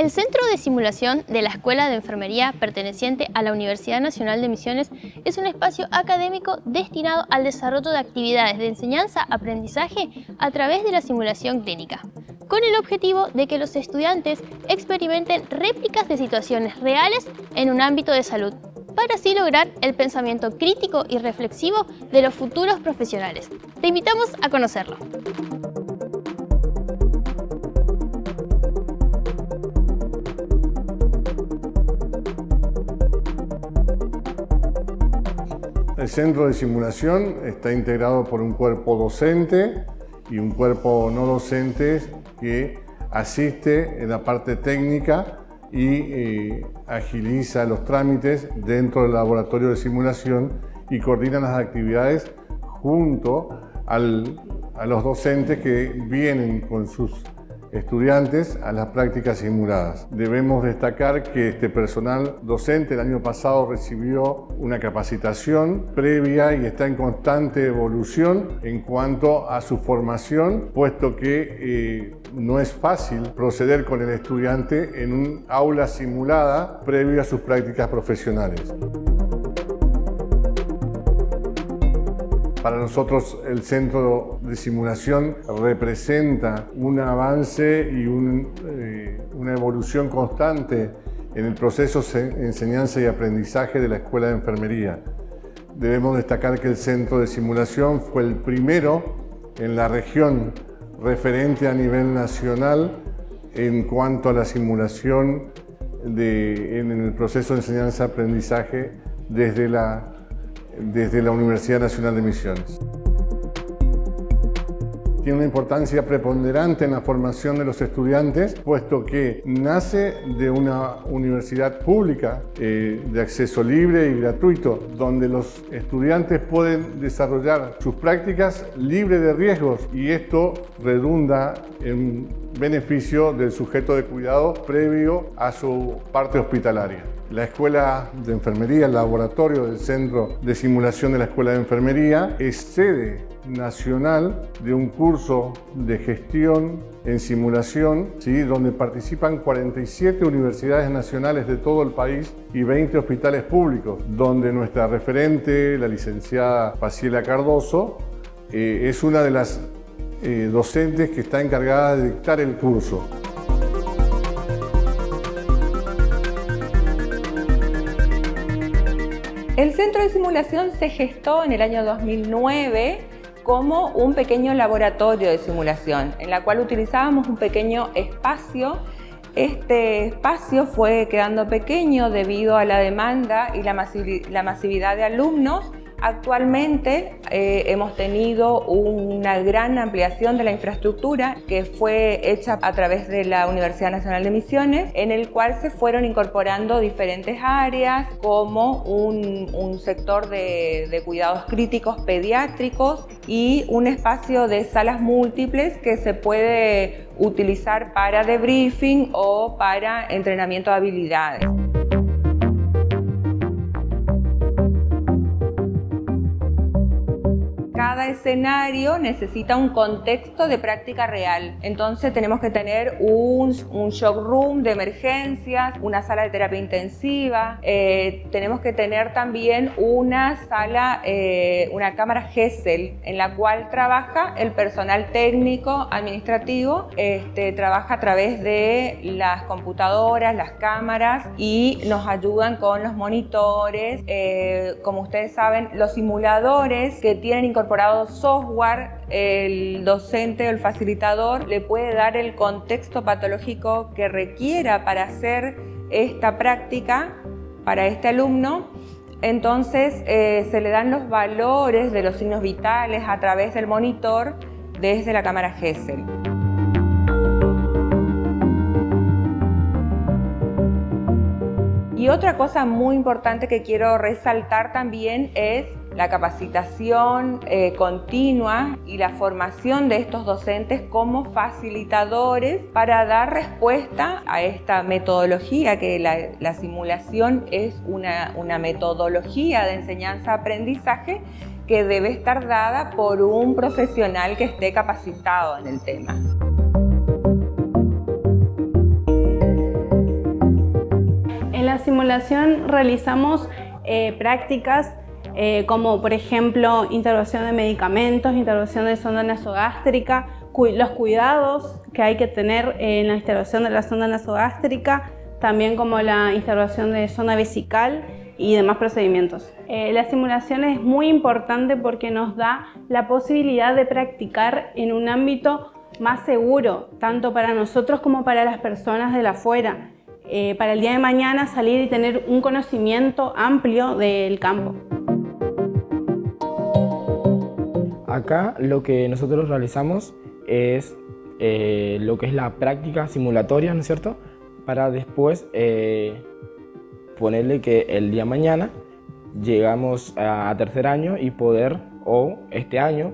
El Centro de Simulación de la Escuela de Enfermería perteneciente a la Universidad Nacional de Misiones es un espacio académico destinado al desarrollo de actividades de enseñanza-aprendizaje a través de la simulación clínica, con el objetivo de que los estudiantes experimenten réplicas de situaciones reales en un ámbito de salud, para así lograr el pensamiento crítico y reflexivo de los futuros profesionales. Te invitamos a conocerlo. El centro de simulación está integrado por un cuerpo docente y un cuerpo no docente que asiste en la parte técnica y eh, agiliza los trámites dentro del laboratorio de simulación y coordina las actividades junto a los docentes que vienen con sus estudiantes a las prácticas simuladas. Debemos destacar que este personal docente el año pasado recibió una capacitación previa y está en constante evolución en cuanto a su formación, puesto que eh, no es fácil proceder con el estudiante en un aula simulada previo a sus prácticas profesionales. Para nosotros el centro de simulación representa un avance y eh, una evolución constante en el proceso de enseñanza y aprendizaje de la Escuela de Enfermería. Debemos destacar que el centro de simulación fue el primero en la región referente a nivel nacional en cuanto a la simulación en el proceso de enseñanza-aprendizaje desde la desde la Universidad Nacional de Misiones. Tiene una importancia preponderante en la formación de los estudiantes, puesto que nace de una universidad pública eh, de acceso libre y gratuito, donde los estudiantes pueden desarrollar sus prácticas libre de riesgos y esto redunda en beneficio del sujeto de cuidado previo a su parte hospitalaria. La Escuela de Enfermería, el laboratorio del Centro de Simulación de la Escuela de Enfermería, es sede nacional de un curso de gestión en simulación, ¿sí? donde participan 47 universidades nacionales de todo el país y 20 hospitales públicos, donde nuestra referente, la licenciada Paciela Cardoso, eh, es una de las eh, docentes que está encargada de dictar el curso. El centro de simulación se gestó en el año 2009 como un pequeño laboratorio de simulación, en la cual utilizábamos un pequeño espacio. Este espacio fue quedando pequeño debido a la demanda y la masividad de alumnos Actualmente eh, hemos tenido una gran ampliación de la infraestructura que fue hecha a través de la Universidad Nacional de Misiones, en el cual se fueron incorporando diferentes áreas como un, sector de, de cuidados críticos pediátricos y un espacio de salas múltiples que se puede utilizar para debriefing o para entrenamiento de habilidades. Escenario necesita un contexto de práctica real. Entonces tenemos que tener un, un shock room de emergencias, una sala de terapia intensiva, eh, tenemos que tener también una sala, eh, una cámara GESEL en la cual trabaja el personal técnico administrativo, este, trabaja a través de las computadoras, las cámaras y nos ayudan con los monitores, eh, como ustedes saben, los simuladores que tienen incorporados software, el docente o el facilitador le puede dar el contexto patológico que requiera para hacer esta práctica para este alumno. Entonces eh, se le dan los valores de los signos vitales a través del monitor desde la cámara GESEL. Y otra cosa muy importante que quiero resaltar también es la capacitación eh, continua y la formación de estos docentes como facilitadores para dar respuesta a esta metodología, que la, simulación es una, una metodología de enseñanza-aprendizaje que debe estar dada por un profesional que esté capacitado en el tema. la simulación realizamos eh, prácticas eh, como por ejemplo intervención de medicamentos, intervención de sonda nasogástrica, los cuidados que hay que tener en la instalación de la sonda nasogástrica, también como la instalación de zona vesical y demás procedimientos. Eh, la simulación es muy importante porque nos da la posibilidad de practicar en un ámbito más seguro, tanto para nosotros como para las personas de la afuera, eh, para el día de mañana salir y tener un conocimiento amplio del campo. Acá lo que nosotros realizamos es eh, lo que es la práctica simulatoria, ¿no es cierto? Para después eh, ponerle que el día mañana llegamos a, tercer año y poder, o este año,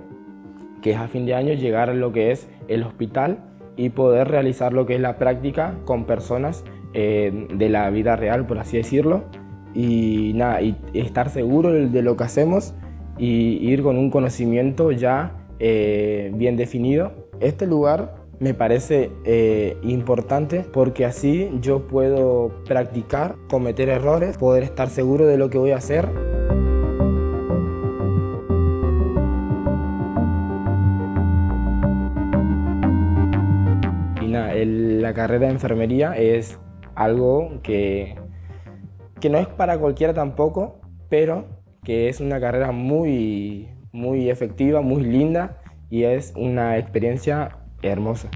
que es a fin de año, llegar a lo que es el hospital y poder realizar lo que es la práctica con personas eh, de la vida real, por así decirlo, y nada, y estar seguro de lo que hacemos y ir con un conocimiento ya bien definido este lugar me parece eh, importante porque así yo puedo practicar, cometer errores, poder estar seguro de lo que voy a hacer. La carrera de enfermería es algo que, que no es para cualquiera tampoco, pero que es una carrera muy, muy efectiva, muy linda y es una experiencia hermosa.